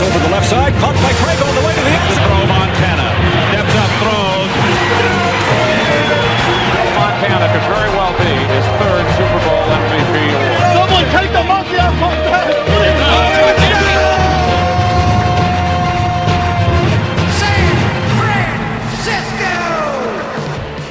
over the left side, caught by Craig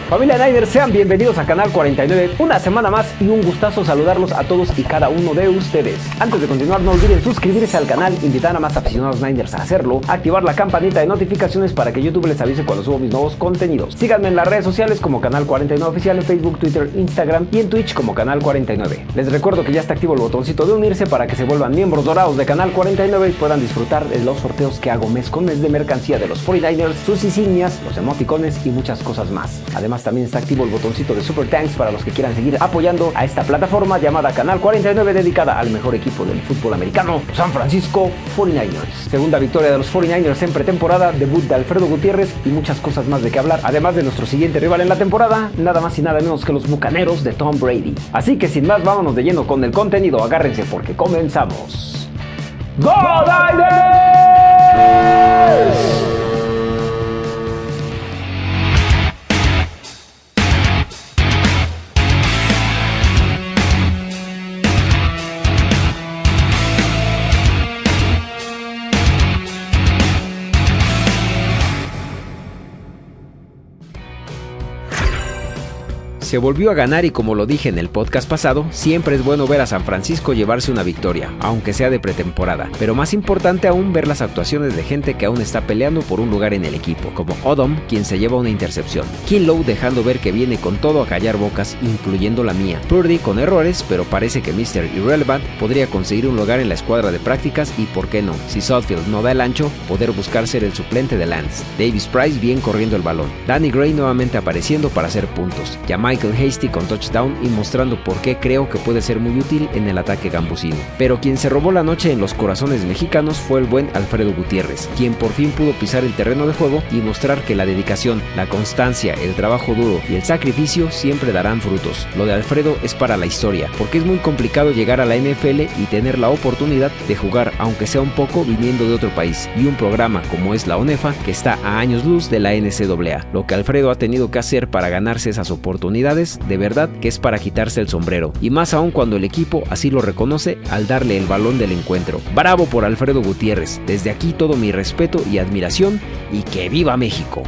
Familia Niners, sean bienvenidos a Canal 49, una semana más y un gustazo saludarlos a todos y cada uno de ustedes. Antes de continuar, no olviden suscribirse al canal, invitar a más aficionados Niners a hacerlo, activar la campanita de notificaciones para que YouTube les avise cuando subo mis nuevos contenidos. Síganme en las redes sociales como Canal 49 Oficial en Facebook, Twitter, Instagram y en Twitch como Canal 49. Les recuerdo que ya está activo el botoncito de unirse para que se vuelvan miembros dorados de Canal 49 y puedan disfrutar de los sorteos que hago mes con mes de mercancía de los 49ers, sus insignias, los emoticones y muchas cosas más. Además, también está activo el botoncito de Super Thanks para los que quieran seguir apoyando a esta plataforma llamada Canal 49 dedicada al mejor equipo del fútbol americano, San Francisco 49ers. Segunda victoria de los 49ers en pretemporada, debut de Alfredo Gutiérrez y muchas cosas más de qué hablar, además de nuestro siguiente rival en la temporada, nada más y nada menos que los Bucaneros de Tom Brady. Así que sin más, vámonos de lleno con el contenido, agárrense porque comenzamos. Se volvió a ganar y como lo dije en el podcast pasado, siempre es bueno ver a San Francisco llevarse una victoria, aunque sea de pretemporada. Pero más importante aún ver las actuaciones de gente que aún está peleando por un lugar en el equipo, como Odom, quien se lleva una intercepción, Kinlow dejando ver que viene con todo a callar bocas, incluyendo la mía, Purdy con errores, pero parece que Mr. Irrelevant podría conseguir un lugar en la escuadra de prácticas y por qué no, si Southfield no da el ancho, poder buscar ser el suplente de Lance. Davis Price bien corriendo el balón, Danny Gray nuevamente apareciendo para hacer puntos, Hasty con touchdown y mostrando por qué creo que puede ser muy útil en el ataque gambusino. Pero quien se robó la noche en los corazones mexicanos fue el buen Alfredo Gutiérrez, quien por fin pudo pisar el terreno de juego y mostrar que la dedicación, la constancia, el trabajo duro y el sacrificio siempre darán frutos. Lo de Alfredo es para la historia, porque es muy complicado llegar a la NFL y tener la oportunidad de jugar, aunque sea un poco, viniendo de otro país, y un programa como es la ONEFA, que está a años luz de la NCAA. Lo que Alfredo ha tenido que hacer para ganarse esas oportunidades de verdad que es para quitarse el sombrero, y más aún cuando el equipo así lo reconoce al darle el balón del encuentro. Bravo por Alfredo Gutiérrez, desde aquí todo mi respeto y admiración, y que viva México.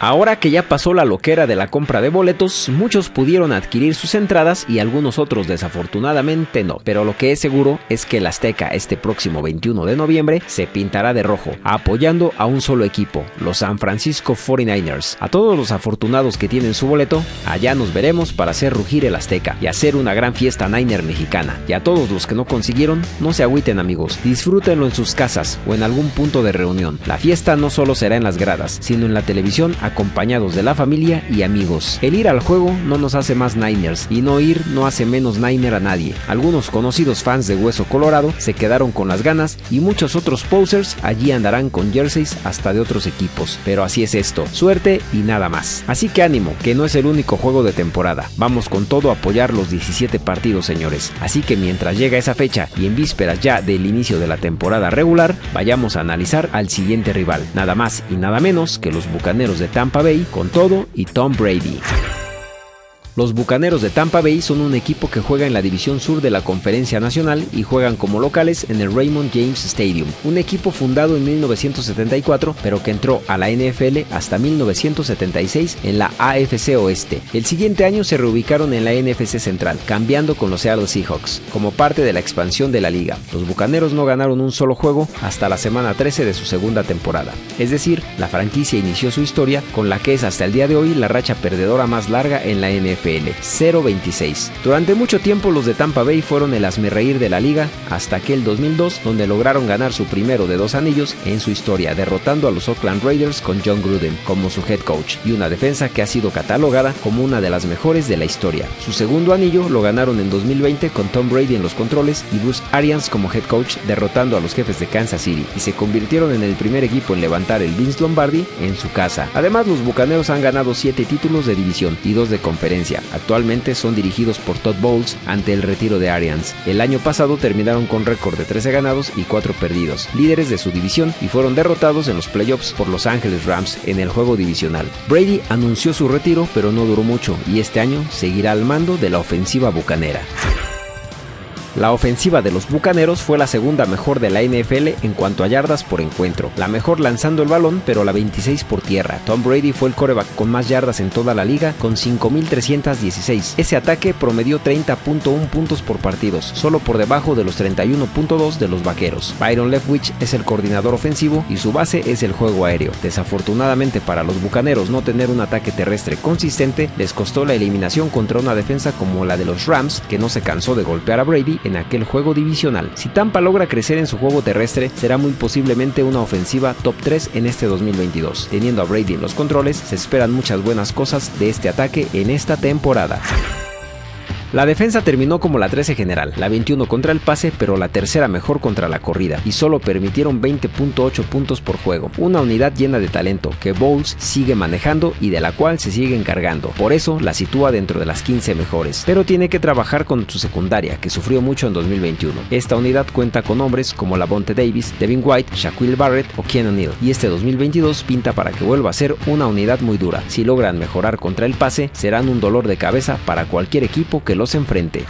Ahora que ya pasó la loquera de la compra de boletos, muchos pudieron adquirir sus entradas y algunos otros desafortunadamente no. Pero lo que es seguro es que el Azteca este próximo 21 de noviembre se pintará de rojo, apoyando a un solo equipo, los San Francisco 49ers. A todos los afortunados que tienen su boleto, allá nos veremos para hacer rugir el Azteca y hacer una gran fiesta Niner mexicana. Y a todos los que no consiguieron, no se agüiten amigos, disfrútenlo en sus casas o en algún punto de reunión. La fiesta no solo será en las gradas, sino en la televisión acompañados de la familia y amigos. El ir al juego no nos hace más Niners y no ir no hace menos Niner a nadie. Algunos conocidos fans de Hueso Colorado se quedaron con las ganas y muchos otros posers allí andarán con jerseys hasta de otros equipos. Pero así es esto, suerte y nada más. Así que ánimo, que no es el único juego de temporada. Vamos con todo a apoyar los 17 partidos, señores. Así que mientras llega esa fecha y en vísperas ya del inicio de la temporada regular, vayamos a analizar al siguiente rival. Nada más y nada menos que los Bucaneros de Tampa Bay con todo y Tom Brady. Los Bucaneros de Tampa Bay son un equipo que juega en la División Sur de la Conferencia Nacional y juegan como locales en el Raymond James Stadium, un equipo fundado en 1974 pero que entró a la NFL hasta 1976 en la AFC Oeste. El siguiente año se reubicaron en la NFC Central, cambiando con los Seattle Seahawks, como parte de la expansión de la liga. Los Bucaneros no ganaron un solo juego hasta la semana 13 de su segunda temporada, es decir, la franquicia inició su historia con la que es hasta el día de hoy la racha perdedora más larga en la NFL. 0-26. Durante mucho tiempo los de Tampa Bay fueron el asmerreír de la liga hasta aquel 2002 donde lograron ganar su primero de dos anillos en su historia derrotando a los Oakland Raiders con John Gruden como su head coach y una defensa que ha sido catalogada como una de las mejores de la historia. Su segundo anillo lo ganaron en 2020 con Tom Brady en los controles y Bruce Arians como head coach derrotando a los jefes de Kansas City y se convirtieron en el primer equipo en levantar el Vince Lombardi en su casa. Además los Bucaneros han ganado 7 títulos de división y 2 de conferencia Actualmente son dirigidos por Todd Bowles ante el retiro de Arians. El año pasado terminaron con récord de 13 ganados y 4 perdidos, líderes de su división y fueron derrotados en los playoffs por Los Angeles Rams en el juego divisional. Brady anunció su retiro pero no duró mucho y este año seguirá al mando de la ofensiva bucanera. La ofensiva de los Bucaneros fue la segunda mejor de la NFL en cuanto a yardas por encuentro, la mejor lanzando el balón, pero la 26 por tierra. Tom Brady fue el coreback con más yardas en toda la liga, con 5.316. Ese ataque promedió 30.1 puntos por partidos, solo por debajo de los 31.2 de los Vaqueros. Byron Leftwich es el coordinador ofensivo y su base es el juego aéreo. Desafortunadamente para los Bucaneros no tener un ataque terrestre consistente les costó la eliminación contra una defensa como la de los Rams, que no se cansó de golpear a Brady en aquel juego divisional. Si Tampa logra crecer en su juego terrestre, será muy posiblemente una ofensiva top 3 en este 2022. Teniendo a Brady en los controles, se esperan muchas buenas cosas de este ataque en esta temporada. La defensa terminó como la 13 general, la 21 contra el pase, pero la tercera mejor contra la corrida, y solo permitieron 20.8 puntos por juego. Una unidad llena de talento que Bowles sigue manejando y de la cual se sigue encargando. Por eso la sitúa dentro de las 15 mejores, pero tiene que trabajar con su secundaria, que sufrió mucho en 2021. Esta unidad cuenta con hombres como Lavonte Davis, Devin White, Shaquille Barrett o Ken O'Neill, y este 2022 pinta para que vuelva a ser una unidad muy dura. Si logran mejorar contra el pase, serán un dolor de cabeza para cualquier equipo que los enfrente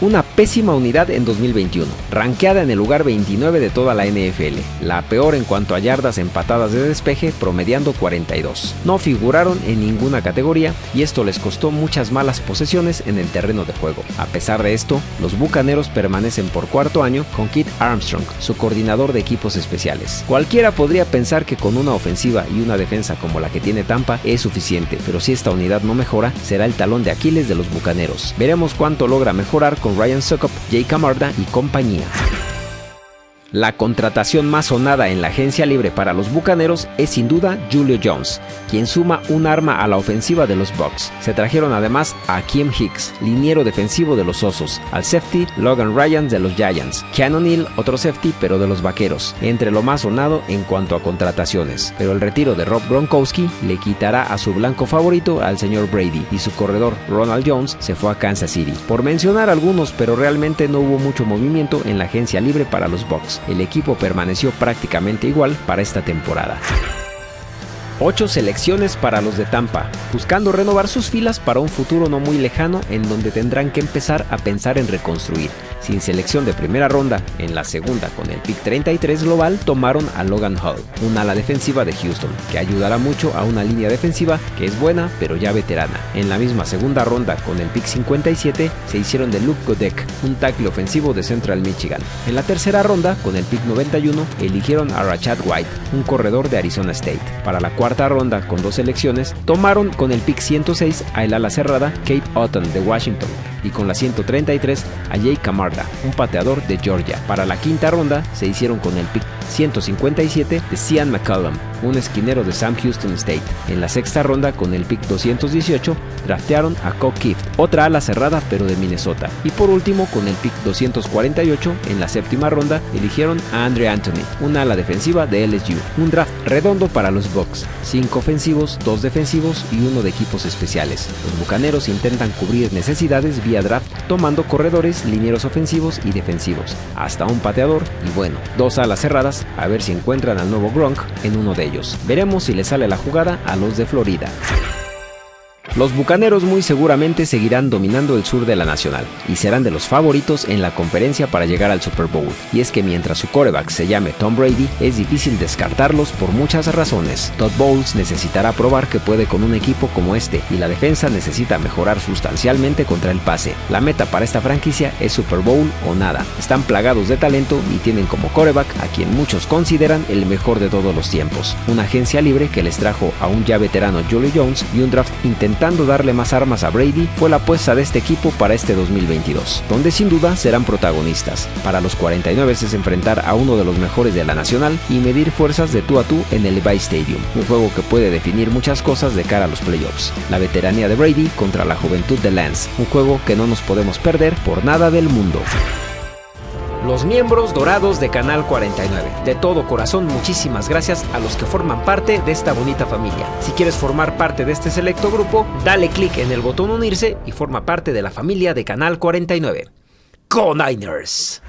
una pésima unidad en 2021, ranqueada en el lugar 29 de toda la NFL, la peor en cuanto a yardas empatadas de despeje, promediando 42. No figuraron en ninguna categoría y esto les costó muchas malas posesiones en el terreno de juego. A pesar de esto, los Bucaneros permanecen por cuarto año con Kit Armstrong, su coordinador de equipos especiales. Cualquiera podría pensar que con una ofensiva y una defensa como la que tiene Tampa es suficiente, pero si esta unidad no mejora, será el talón de Aquiles de los Bucaneros. Veremos cuánto logra mejorar con Ryan Sokop, Jay Camarda y compañía. La contratación más sonada en la agencia libre para los Bucaneros es sin duda Julio Jones, quien suma un arma a la ofensiva de los Bucks. Se trajeron además a Kim Hicks, liniero defensivo de los Osos, al safety Logan Ryan de los Giants, Keanu Neal, otro safety pero de los Vaqueros, entre lo más sonado en cuanto a contrataciones. Pero el retiro de Rob Gronkowski le quitará a su blanco favorito al señor Brady y su corredor Ronald Jones se fue a Kansas City. Por mencionar algunos, pero realmente no hubo mucho movimiento en la agencia libre para los Bucks el equipo permaneció prácticamente igual para esta temporada. 8 selecciones para los de Tampa, buscando renovar sus filas para un futuro no muy lejano en donde tendrán que empezar a pensar en reconstruir. Sin selección de primera ronda, en la segunda con el pick 33 global tomaron a Logan Hall, un ala defensiva de Houston, que ayudará mucho a una línea defensiva que es buena pero ya veterana. En la misma segunda ronda con el pick 57 se hicieron de Luke Godek, un tackle ofensivo de Central Michigan. En la tercera ronda con el pick 91 eligieron a Rachad White, un corredor de Arizona State. Para la cuarta ronda con dos selecciones tomaron con el pick 106 a el ala cerrada Kate Otton de Washington y con la 133 a Jay Camarda, un pateador de Georgia. Para la quinta ronda se hicieron con el pick 157 de Cian McCollum, un esquinero de Sam Houston State. En la sexta ronda, con el pick 218, draftearon a Cobb Kift, otra ala cerrada pero de Minnesota. Y por último, con el pick 248, en la séptima ronda, eligieron a Andre Anthony, una ala defensiva de LSU. Un draft redondo para los Bucks, 5 ofensivos, 2 defensivos y uno de equipos especiales. Los Bucaneros intentan cubrir necesidades vía draft tomando corredores, linieros ofensivos y defensivos, hasta un pateador y bueno, dos alas cerradas a ver si encuentran al nuevo Gronk en uno de ellos. Veremos si le sale la jugada a los de Florida. Los Bucaneros muy seguramente seguirán dominando el sur de la Nacional y serán de los favoritos en la conferencia para llegar al Super Bowl. Y es que mientras su coreback se llame Tom Brady, es difícil descartarlos por muchas razones. Todd Bowles necesitará probar que puede con un equipo como este y la defensa necesita mejorar sustancialmente contra el pase. La meta para esta franquicia es Super Bowl o nada. Están plagados de talento y tienen como coreback a quien muchos consideran el mejor de todos los tiempos. Una agencia libre que les trajo a un ya veterano Julio Jones y un draft intentado darle más armas a Brady fue la apuesta de este equipo para este 2022, donde sin duda serán protagonistas. Para los 49 es enfrentar a uno de los mejores de la nacional y medir fuerzas de tú a tú en el Levi Stadium, un juego que puede definir muchas cosas de cara a los playoffs. La veteranía de Brady contra la juventud de Lance, un juego que no nos podemos perder por nada del mundo. Los miembros dorados de Canal 49. De todo corazón, muchísimas gracias a los que forman parte de esta bonita familia. Si quieres formar parte de este selecto grupo, dale clic en el botón unirse y forma parte de la familia de Canal 49. ¡Go Niners!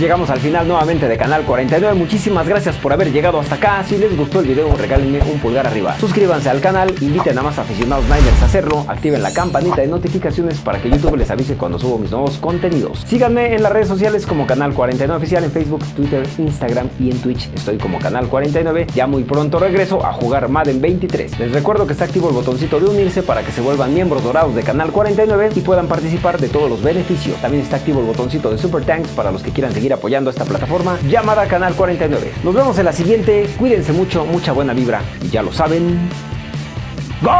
Llegamos al final nuevamente de Canal 49. Muchísimas gracias por haber llegado hasta acá. Si les gustó el video, regálenme un pulgar arriba. Suscríbanse al canal, inviten a más aficionados Niners a hacerlo, activen la campanita de notificaciones para que YouTube les avise cuando subo mis nuevos contenidos. Síganme en las redes sociales como Canal 49 Oficial en Facebook, Twitter, Instagram y en Twitch. Estoy como Canal 49. Ya muy pronto regreso a jugar Madden 23. Les recuerdo que está activo el botoncito de unirse para que se vuelvan miembros dorados de Canal 49 y puedan participar de todos los beneficios. También está activo el botoncito de Super Tanks para los que quieran apoyando esta plataforma llamada Canal 49. Nos vemos en la siguiente, cuídense mucho, mucha buena vibra y ya lo saben. ¡Go!